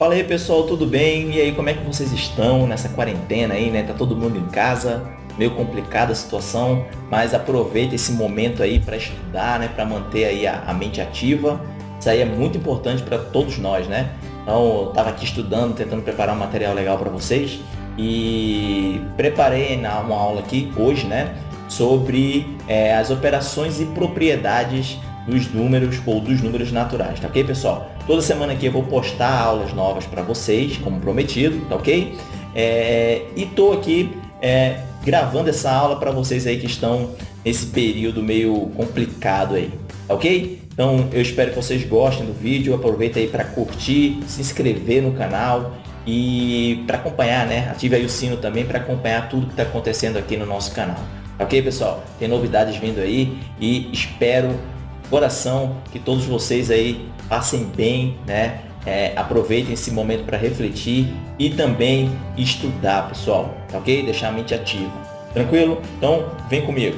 Fala aí pessoal, tudo bem? E aí, como é que vocês estão nessa quarentena aí, né? Tá todo mundo em casa, meio complicada a situação, mas aproveita esse momento aí para estudar, né? Para manter aí a, a, mente ativa. Isso aí é muito importante para todos nós, né? Então, eu tava aqui estudando, tentando preparar um material legal para vocês e preparei uma aula aqui hoje, né? Sobre é, as operações e propriedades dos números ou dos números naturais, tá ok, pessoal? Toda semana aqui eu vou postar aulas novas para vocês, como prometido, tá ok? É, e tô aqui é, gravando essa aula para vocês aí que estão nesse período meio complicado aí, tá ok? Então eu espero que vocês gostem do vídeo, aproveita aí para curtir, se inscrever no canal e para acompanhar, né? Ative aí o sino também para acompanhar tudo que está acontecendo aqui no nosso canal. Ok, pessoal? Tem novidades vindo aí e espero coração que todos vocês aí passem bem, né? É, aproveitem esse momento para refletir e também estudar, pessoal, tá ok? Deixar a mente ativa. Tranquilo? Então, vem comigo.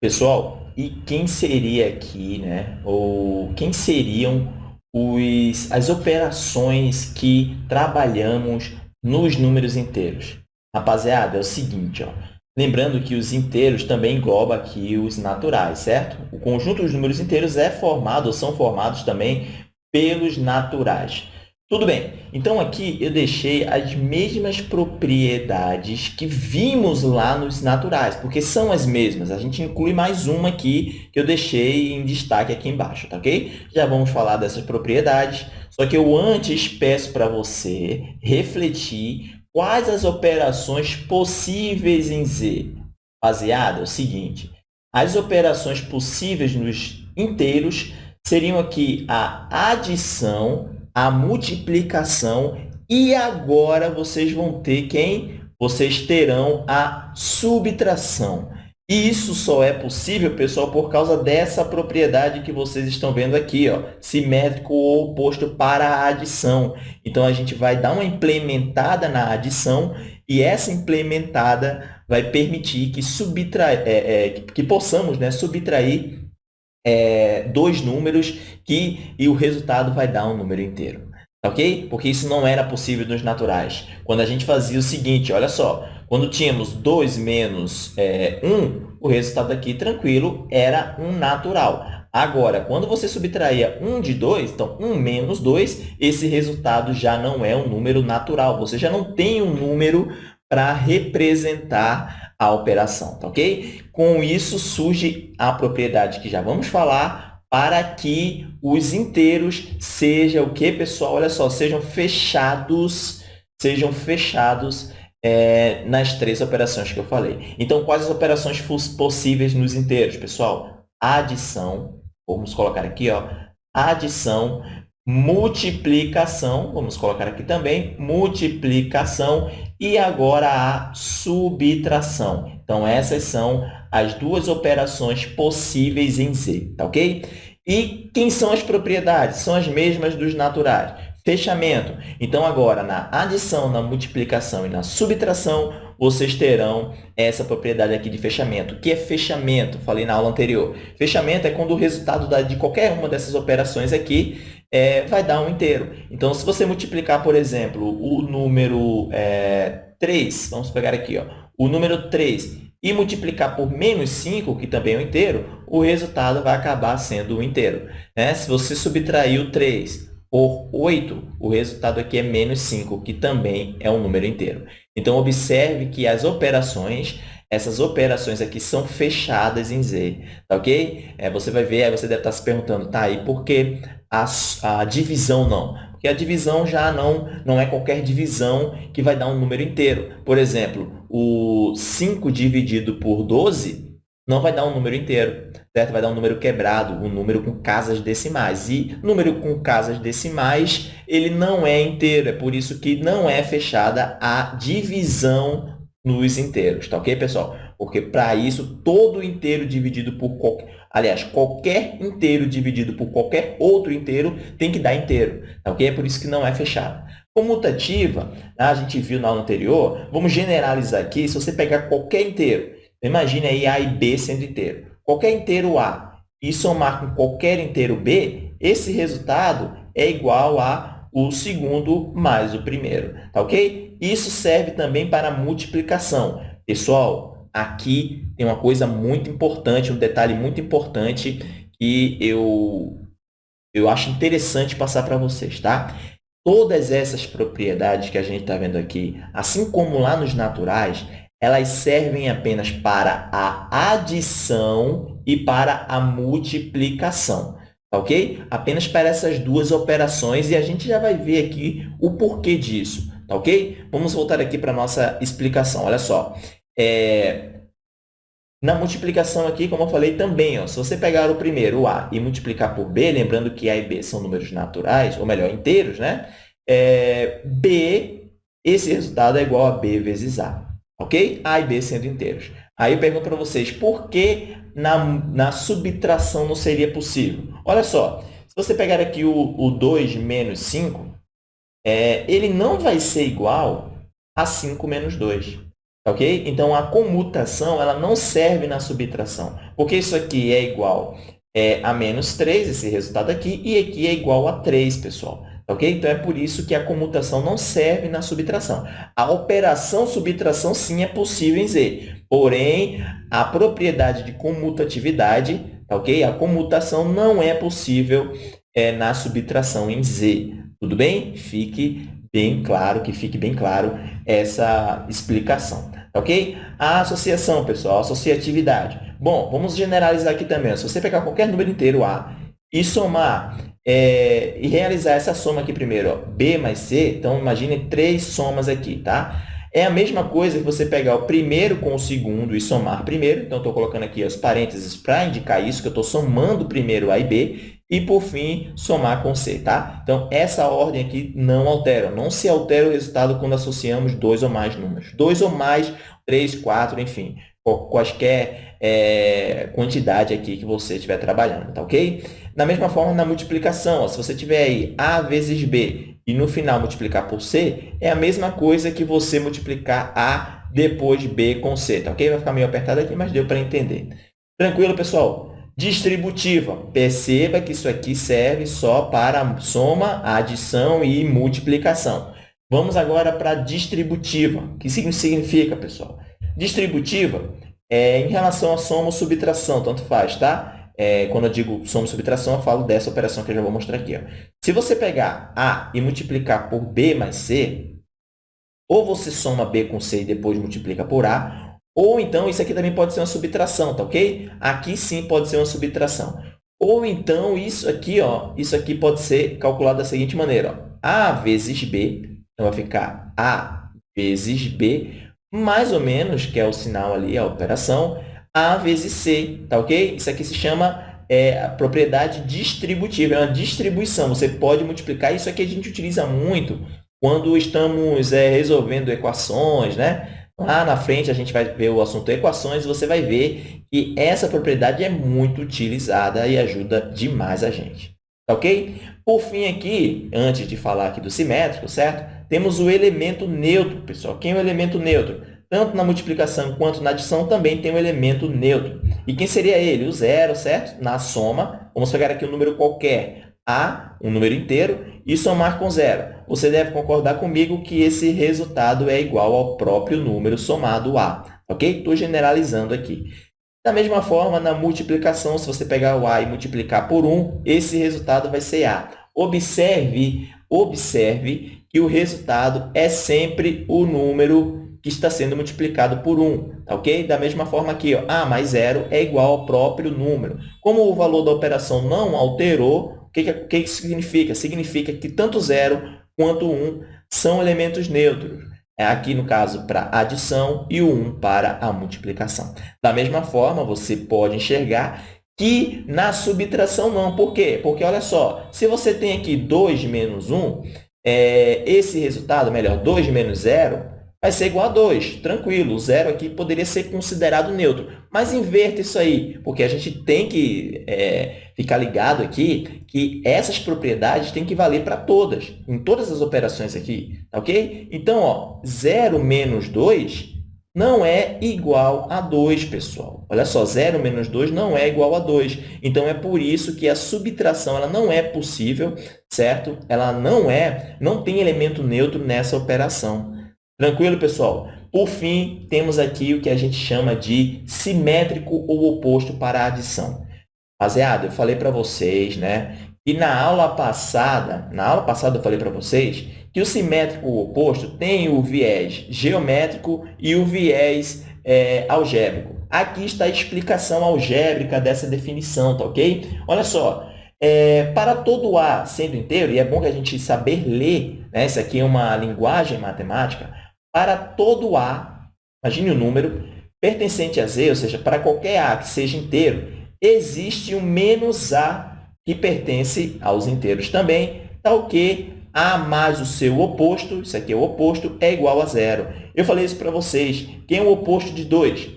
Pessoal, e quem seria aqui, né? Ou quem seriam os, as operações que trabalhamos nos números inteiros? Rapaziada, é o seguinte, ó. Lembrando que os inteiros também engloba aqui os naturais, certo? O conjunto dos números inteiros é formado, ou são formados também pelos naturais. Tudo bem, então aqui eu deixei as mesmas propriedades que vimos lá nos naturais, porque são as mesmas. A gente inclui mais uma aqui que eu deixei em destaque aqui embaixo, tá ok? Já vamos falar dessas propriedades, só que eu antes peço para você refletir Quais as operações possíveis em Z? Baseada é o seguinte, as operações possíveis nos inteiros seriam aqui a adição, a multiplicação e agora vocês vão ter quem? Vocês terão a subtração. E isso só é possível, pessoal, por causa dessa propriedade que vocês estão vendo aqui, ó, simétrico ou oposto para a adição. Então, a gente vai dar uma implementada na adição e essa implementada vai permitir que. É, é, que possamos né, subtrair é, dois números que, e o resultado vai dar um número inteiro. Ok? Porque isso não era possível nos naturais. Quando a gente fazia o seguinte, olha só, quando tínhamos 2 menos é, 1, o resultado aqui, tranquilo, era um natural. Agora, quando você subtraía 1 de 2, então 1 menos 2, esse resultado já não é um número natural. Você já não tem um número para representar a operação, tá ok? Com isso surge a propriedade que já vamos falar para que os inteiros sejam o que, pessoal? Olha só, sejam fechados, sejam fechados é, nas três operações que eu falei. Então, quais as operações possíveis nos inteiros, pessoal? Adição, vamos colocar aqui, ó, adição, multiplicação, vamos colocar aqui também, multiplicação e agora a subtração. Então, essas são as duas operações possíveis em Z, tá ok? E quem são as propriedades? São as mesmas dos naturais. Fechamento. Então, agora, na adição, na multiplicação e na subtração, vocês terão essa propriedade aqui de fechamento. O que é fechamento? Falei na aula anterior. Fechamento é quando o resultado de qualquer uma dessas operações aqui é, vai dar um inteiro. Então, se você multiplicar, por exemplo, o número é, 3, vamos pegar aqui, ó, o número 3, e multiplicar por menos 5, que também é um inteiro, o resultado vai acabar sendo um inteiro. Né? Se você subtrair o 3 por 8, o resultado aqui é menos 5, que também é um número inteiro. Então, observe que as operações, essas operações aqui são fechadas em Z, tá ok? É, você vai ver, aí você deve estar se perguntando, tá, e por que a, a divisão não? Porque a divisão já não, não é qualquer divisão que vai dar um número inteiro. Por exemplo, o 5 dividido por 12 não vai dar um número inteiro, certo? Vai dar um número quebrado, um número com casas decimais. E número com casas decimais, ele não é inteiro, é por isso que não é fechada a divisão nos inteiros, tá ok, pessoal? Porque para isso, todo inteiro dividido por qualquer... Aliás, qualquer inteiro dividido por qualquer outro inteiro tem que dar inteiro, tá ok? É por isso que não é fechado. Comutativa, a gente viu na aula anterior, vamos generalizar aqui, se você pegar qualquer inteiro Imagine aí A e B sendo inteiro. Qualquer inteiro A e somar com qualquer inteiro B, esse resultado é igual a o segundo mais o primeiro, tá ok? Isso serve também para multiplicação. Pessoal, aqui tem uma coisa muito importante, um detalhe muito importante que eu, eu acho interessante passar para vocês, tá? Todas essas propriedades que a gente está vendo aqui, assim como lá nos naturais, elas servem apenas para a adição e para a multiplicação, tá ok? Apenas para essas duas operações e a gente já vai ver aqui o porquê disso, tá ok? Vamos voltar aqui para a nossa explicação. Olha só, é... na multiplicação aqui, como eu falei também, ó, se você pegar o primeiro, o A, e multiplicar por B, lembrando que A e B são números naturais, ou melhor, inteiros, né? É... B, esse resultado é igual a B vezes A ok? A e B sendo inteiros. Aí eu pergunto para vocês, por que na, na subtração não seria possível? Olha só, se você pegar aqui o, o 2 menos 5, é, ele não vai ser igual a 5 menos 2. Ok? Então, a comutação ela não serve na subtração, porque isso aqui é igual é, a menos 3, esse resultado aqui, e aqui é igual a 3, pessoal. Ok? Então, é por isso que a comutação não serve na subtração. A operação subtração, sim, é possível em Z. Porém, a propriedade de comutatividade, tá ok? A comutação não é possível é, na subtração em Z. Tudo bem? Fique bem claro, que fique bem claro essa explicação. Tá ok? A associação, pessoal, associatividade. Bom, vamos generalizar aqui também. Se você pegar qualquer número inteiro A e somar é, e realizar essa soma aqui primeiro, ó, B mais C, então imagine três somas aqui, tá? É a mesma coisa que você pegar o primeiro com o segundo e somar primeiro. Então, estou colocando aqui os parênteses para indicar isso, que eu estou somando primeiro A e B. E, por fim, somar com C, tá? Então, essa ordem aqui não altera. Não se altera o resultado quando associamos dois ou mais números. Dois ou mais, três, quatro, enfim. Quaisquer é, quantidade aqui que você estiver trabalhando, tá ok? Da mesma forma, na multiplicação, ó, se você tiver aí A vezes B e no final multiplicar por C, é a mesma coisa que você multiplicar A depois B com C, tá ok? Vai ficar meio apertado aqui, mas deu para entender. Tranquilo, pessoal? Distributiva. Perceba que isso aqui serve só para soma, adição e multiplicação. Vamos agora para distributiva. O que significa, pessoal? Distributiva é em relação a soma ou subtração, tanto faz, tá? é, quando eu digo soma e subtração, eu falo dessa operação que eu já vou mostrar aqui. Ó. Se você pegar A e multiplicar por B mais C, ou você soma B com C e depois multiplica por A, ou então isso aqui também pode ser uma subtração, tá ok? Aqui sim pode ser uma subtração. Ou então isso aqui, ó, isso aqui pode ser calculado da seguinte maneira. Ó. A vezes B, então vai ficar A vezes B, mais ou menos, que é o sinal ali, a operação, a vezes C, tá ok? Isso aqui se chama é, propriedade distributiva, é uma distribuição. Você pode multiplicar, isso aqui a gente utiliza muito quando estamos é, resolvendo equações, né? Lá na frente a gente vai ver o assunto equações e você vai ver que essa propriedade é muito utilizada e ajuda demais a gente. Tá ok? Por fim aqui, antes de falar aqui do simétrico, certo? Temos o elemento neutro, pessoal. Quem é o elemento neutro? Tanto na multiplicação quanto na adição, também tem um elemento neutro. E quem seria ele? O zero, certo? Na soma, vamos pegar aqui um número qualquer, A, um número inteiro, e somar com zero. Você deve concordar comigo que esse resultado é igual ao próprio número somado A. Ok? Estou generalizando aqui. Da mesma forma, na multiplicação, se você pegar o A e multiplicar por 1, esse resultado vai ser A. Observe, observe que o resultado é sempre o número que está sendo multiplicado por 1, tá ok? Da mesma forma aqui, ó, A mais zero é igual ao próprio número. Como o valor da operação não alterou, o que, que, que significa? Significa que tanto 0 quanto 1 são elementos neutros. É aqui, no caso, para adição e o 1 para a multiplicação. Da mesma forma, você pode enxergar que na subtração não. Por quê? Porque, olha só, se você tem aqui 2 menos 1, é, esse resultado, melhor, 2 menos 0, vai ser igual a 2. Tranquilo, o zero aqui poderia ser considerado neutro. Mas inverta isso aí, porque a gente tem que é, ficar ligado aqui que essas propriedades têm que valer para todas, em todas as operações aqui, tá ok? Então, ó, 0 menos 2 não é igual a 2, pessoal. Olha só, 0 menos 2 não é igual a 2. Então, é por isso que a subtração ela não é possível, certo? Ela não é, não tem elemento neutro nessa operação. Tranquilo, pessoal? Por fim, temos aqui o que a gente chama de simétrico ou oposto para a adição. Rapaziada, eu falei para vocês, né, e na aula passada, na aula passada eu falei para vocês que o simétrico ou oposto tem o viés geométrico e o viés é, algébrico. Aqui está a explicação algébrica dessa definição, tá ok? Olha só, é, para todo A sendo inteiro, e é bom que a gente saber ler, né? isso aqui é uma linguagem matemática, para todo A, imagine o número, pertencente a Z, ou seja, para qualquer A que seja inteiro, existe um menos A que pertence aos inteiros também, tal que A mais o seu oposto, isso aqui é o oposto, é igual a zero. Eu falei isso para vocês. Quem é o oposto de 2?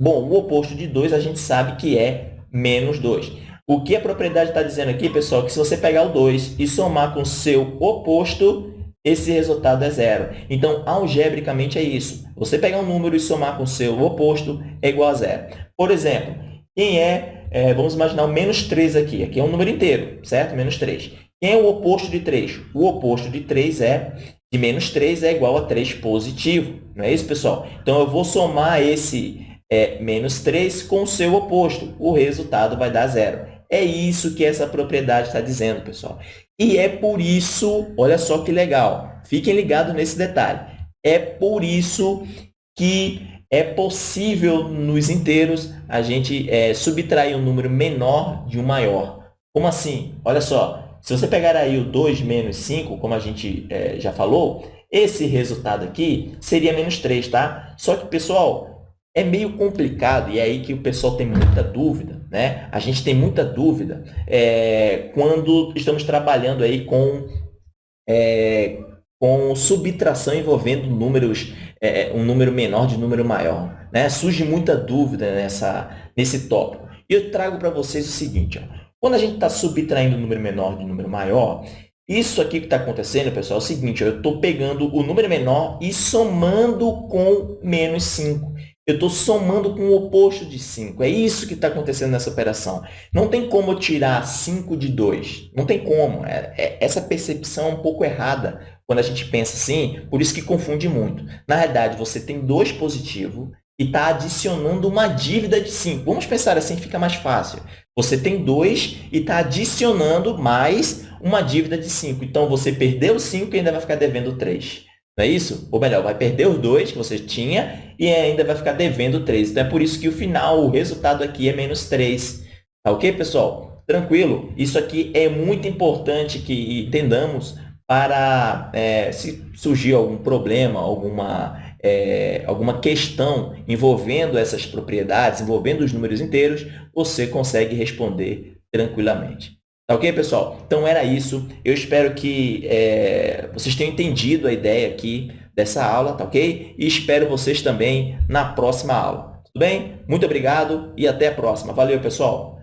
Bom, o oposto de 2 a gente sabe que é menos 2. O que a propriedade está dizendo aqui, pessoal, que se você pegar o 2 e somar com o seu oposto, esse resultado é zero. Então, algebricamente é isso. Você pegar um número e somar com o seu oposto é igual a zero. Por exemplo, quem é é, vamos imaginar o menos 3 aqui. Aqui é um número inteiro, certo? Menos 3. Quem é o oposto de 3? O oposto de 3 é de menos 3 é igual a 3 positivo. Não é isso, pessoal? Então, eu vou somar esse é, menos 3 com o seu oposto. O resultado vai dar zero. É isso que essa propriedade está dizendo, pessoal. E é por isso, olha só que legal, fiquem ligados nesse detalhe. É por isso que é possível, nos inteiros, a gente é, subtrair um número menor de um maior. Como assim? Olha só, se você pegar aí o 2 menos 5, como a gente é, já falou, esse resultado aqui seria menos 3, tá? Só que, pessoal, é meio complicado e é aí que o pessoal tem muita dúvida, né? A gente tem muita dúvida é, quando estamos trabalhando aí com, é, com subtração envolvendo números é, é, um número menor de número maior. Né? Surge muita dúvida nessa, nesse tópico. E eu trago para vocês o seguinte, ó. quando a gente está subtraindo um número menor de um número maior, isso aqui que está acontecendo, pessoal, é o seguinte, ó, eu estou pegando o número menor e somando com menos 5. Eu estou somando com o oposto de 5. É isso que está acontecendo nessa operação. Não tem como tirar 5 de 2. Não tem como. É, é, essa percepção é um pouco errada quando a gente pensa assim, por isso que confunde muito. Na verdade, você tem 2 positivo e está adicionando uma dívida de 5. Vamos pensar assim, fica mais fácil. Você tem 2 e está adicionando mais uma dívida de 5. Então, você perdeu 5 e ainda vai ficar devendo 3. Não é isso? Ou melhor, vai perder os 2 que você tinha e ainda vai ficar devendo 3. Então, é por isso que o final, o resultado aqui é menos 3. Tá ok, pessoal? Tranquilo? Isso aqui é muito importante que entendamos para, é, se surgir algum problema, alguma, é, alguma questão envolvendo essas propriedades, envolvendo os números inteiros, você consegue responder tranquilamente. Tá ok, pessoal? Então, era isso. Eu espero que é, vocês tenham entendido a ideia aqui dessa aula, tá ok? E espero vocês também na próxima aula. Tudo bem? Muito obrigado e até a próxima. Valeu, pessoal!